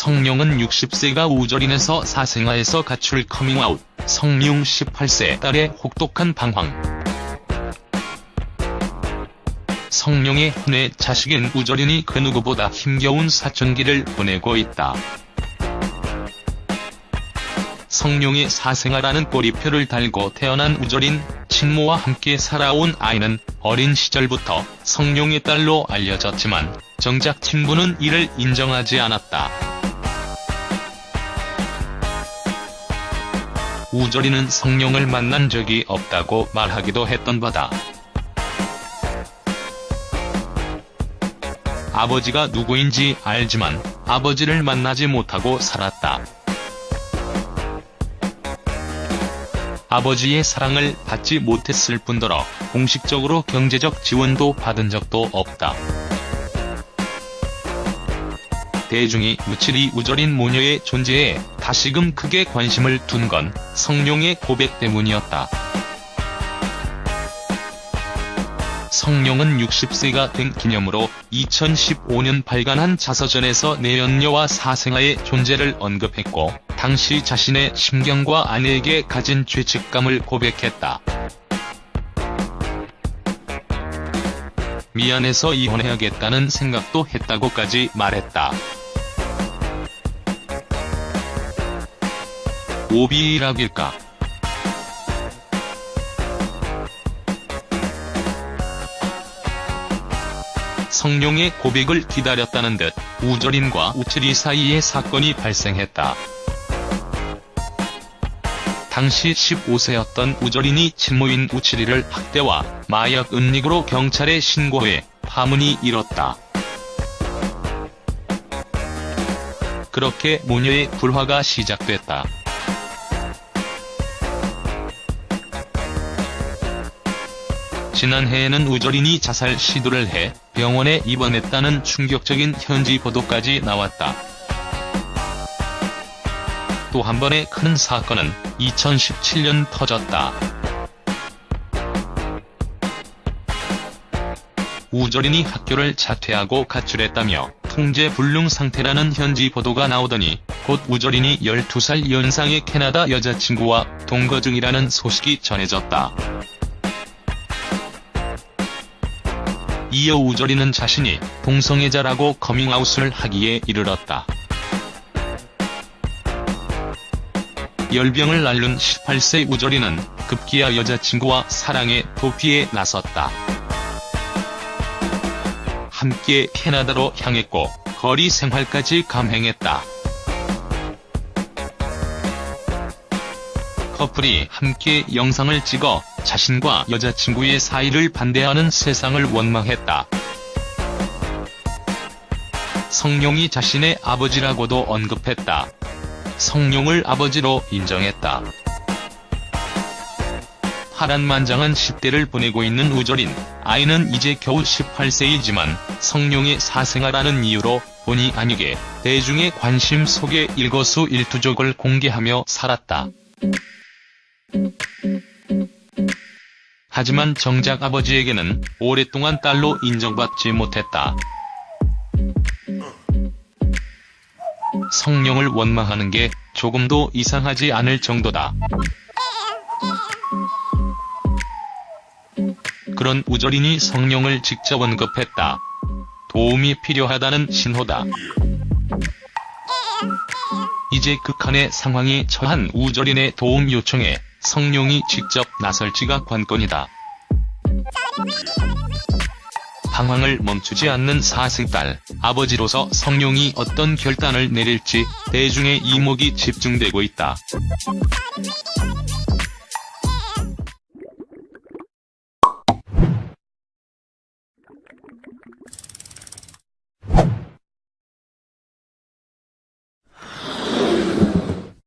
성룡은 60세가 우절인에서 사생아에서 가출 커밍아웃, 성룡 18세 딸의 혹독한 방황. 성룡의 혼외 자식인 우절인이 그 누구보다 힘겨운 사춘기를 보내고 있다. 성룡의 사생아라는 꼬리표를 달고 태어난 우절인, 친모와 함께 살아온 아이는 어린 시절부터 성룡의 딸로 알려졌지만 정작 친부는 이를 인정하지 않았다. 우절이는 성룡을 만난 적이 없다고 말하기도 했던 바다. 아버지가 누구인지 알지만 아버지를 만나지 못하고 살았다. 아버지의 사랑을 받지 못했을 뿐더러 공식적으로 경제적 지원도 받은 적도 없다. 대중이 무칠이 우절인 모녀의 존재에 다시금 크게 관심을 둔 건 성룡의 고백 때문이었다. 성룡은 60세가 된 기념으로 2015년 발간한 자서전에서 내연녀와 사생아의 존재를 언급했고 당시 자신의 심경과 아내에게 가진 죄책감을 고백했다. 미안해서 이혼해야겠다는 생각도 했다고까지 말했다. 오비락일까? 성룡의 고백을 기다렸다는 듯 우절인과 우철이 사이에 사건이 발생했다. 당시 15세였던 우절인이 친모인 우칠이를 학대와 마약 은닉으로 경찰에 신고해 파문이 일었다. 그렇게 모녀의 불화가 시작됐다. 지난해에는 우절인이 자살 시도를 해 병원에 입원했다는 충격적인 현지 보도까지 나왔다. 또 한 번의 큰 사건은 2017년 터졌다. 우절인이 학교를 자퇴하고 가출했다며 통제 불능 상태라는 현지 보도가 나오더니 곧 우절인이 12살 연상의 캐나다 여자친구와 동거 중이라는 소식이 전해졌다. 이어 우절이는 자신이 동성애자라고 커밍아웃을 하기에 이르렀다. 열병을 앓는 18세 우절이는 급기야 여자친구와 사랑의 도피에 나섰다. 함께 캐나다로 향했고 거리 생활까지 감행했다. 커플이 함께 영상을 찍어 자신과 여자친구의 사이를 반대하는 세상을 원망했다. 성룡이 자신의 아버지라고도 언급했다. 성룡을 아버지로 인정했다. 파란만장한 10대를 보내고 있는 우절인, 아이는 이제 겨우 18세이지만 성룡의 사생아라는 이유로 본의 아니게 대중의 관심 속에 일거수일투족을 공개하며 살았다. 하지만 정작 아버지에게는 오랫동안 딸로 인정받지 못했다. 성룡을 원망하는 게 조금도 이상하지 않을 정도다. 그런 우절인이 성룡을 직접 언급했다. 도움이 필요하다는 신호다. 이제 극한의 상황이 처한 우절인의 도움 요청에 성룡이 직접 나설지가 관건이다. 방황을 멈추지 않는 사생딸, 아버지로서 성룡이 어떤 결단을 내릴지 대중의 이목이 집중되고 있다.